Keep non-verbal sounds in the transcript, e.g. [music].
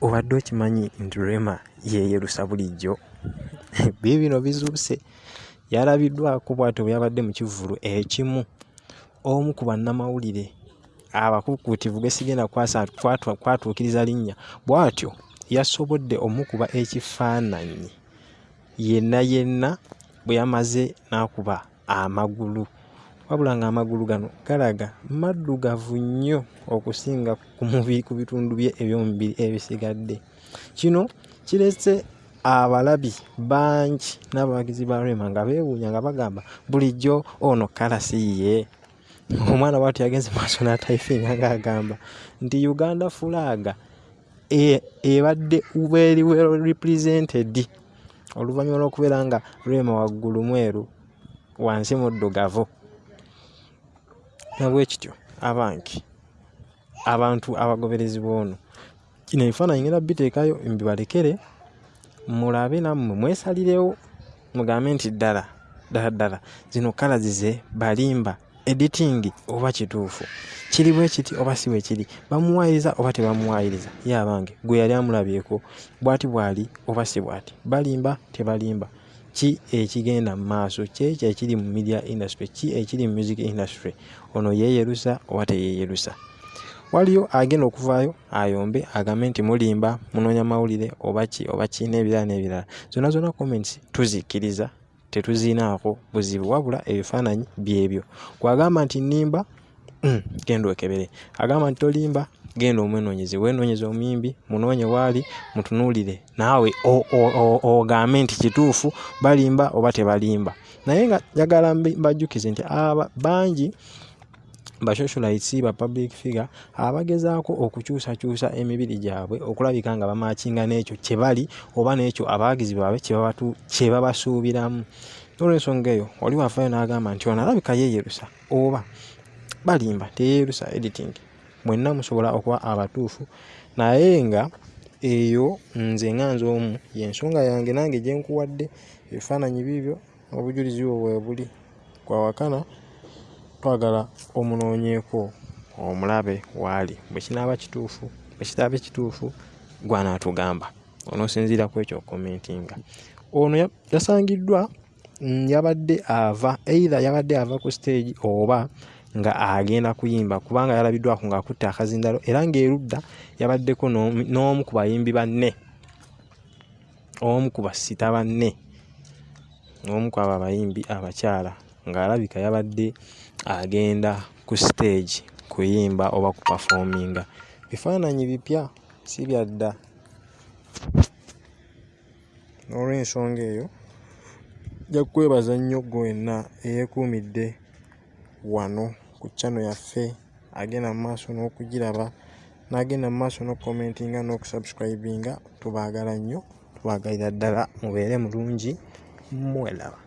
obadde okimanyi nti rema yeeyerusa bulijjo? [laughs] Biibino bizuuse. Yalabiddwako bw'atyo bwe yabadde mu kivvulu ekimu. Omu ku bannamawulire abakuukuutivu gwe sigenda kwatuukiriza linnya. Bw'atyo yasobodde omukuba ekifaananyi. Yenna yenna bwe yamaze n'akuba amagulu wabula ng'amagulu gano galaga maddugavu nnyo okusinga ku mubiri ku bitundu bye ebyomubiri ebisigadde. Kino kirese abalabi bangi n'abawagizi ba rema nga beewuunya nga bagamba bulijjo ono kalasiiye omwana bwatyo yagenze maaso n'atayifinga ng'agamba nti uganda fulaaga e, ebadde very well represented. Oluvannyuma lw'okubeera nga rema waggulu mweru wansi muddugavu nabwe kityo abange abantu abagoberezi b'ono kino ebifaananyi ngenda biteekayo mbibalekere mulabe nammwe mwesalirewo mugambe nti ddala ddala ddala zino kala zize balimba editing oba kituufu. Kiri bwe kiti oba si bwe kiri bamuwayiriza oba tebamuwayiriza ye abange gwe yali amulabyeko bw'ati bw'ali oba si bw'ati? Balimba tebalimba ki ekigenda mu maaso? Kyekyo ekiri mu media industry? Ki ekiri mu music industry? Ono yeeyerusa oba teyeeyerusa waliyo agenda okuvaayo ayombe agambe nti mulimba munoonya mawulire oba ki oba ki n'ebirala n'ebirala. Zonna zonna comments tuzikkiriza tetuziinaako buzibu wabula ebifaananyi byebyo. Kwagamba nti nnimba [clears throat] genda okebere. Agamba nti tolimba genda omwenoonyeze weenoonyeza omuyimbi munoonye waali mutunuulire. Naawe ogambe nti kituufu balimba oba tebalimba. Naye nga njagala mbajjukize nti aba bangi basocialites ba public figure abagezaako okukyusakyusa emibiri gyabwe okulabika nga bamakinga n'ekyo kye bali oba n'ekyo abawagizi baabwe kye babasuubiramu. Olw'ensonga eyo oli wafaayo n'agamba nti ono alabika yeeyerusa oba balimba teyeerusa editing mwenna musobola okuba abatuufu. Naye nga eyo nze nga nze omu yensonga yange nange gye nkuwadde ebifaananyi biibyo obujulizi bwo bwe buli. Kwawakana twagala omunoonyeeko omulabe waali bwe kinaaba kituufu bwe kitaaba ekituufu gwanaatugamba onoosinziira ku ekyo okomentinga ono yasangiddwa mm, yabadde ava eira yabadde ava ku stage oba nga agenda kuyimba kubanga yalabiddwako ng'akutte akazindalo era ng'erudda yabaddeko n'omu ku bayimbi banne. Omu ku basita banne. Omu ku abo abayimbi abakyala ng'alabika yabadde agenda ku stage kuyimba oba ku pafoominga bifaananyi bipya si byadda n'olw'ensonga eyo nja kwebaza nnyo gwe wenna eyeekuumidde wano ku channel yaffe agenda mu maaso n'okugiraba n'agenda mu maaso n'okukomentinga n'okusubscribinga tubaagala nnyo tubaagalira ddala mubeere mulungi mwelaba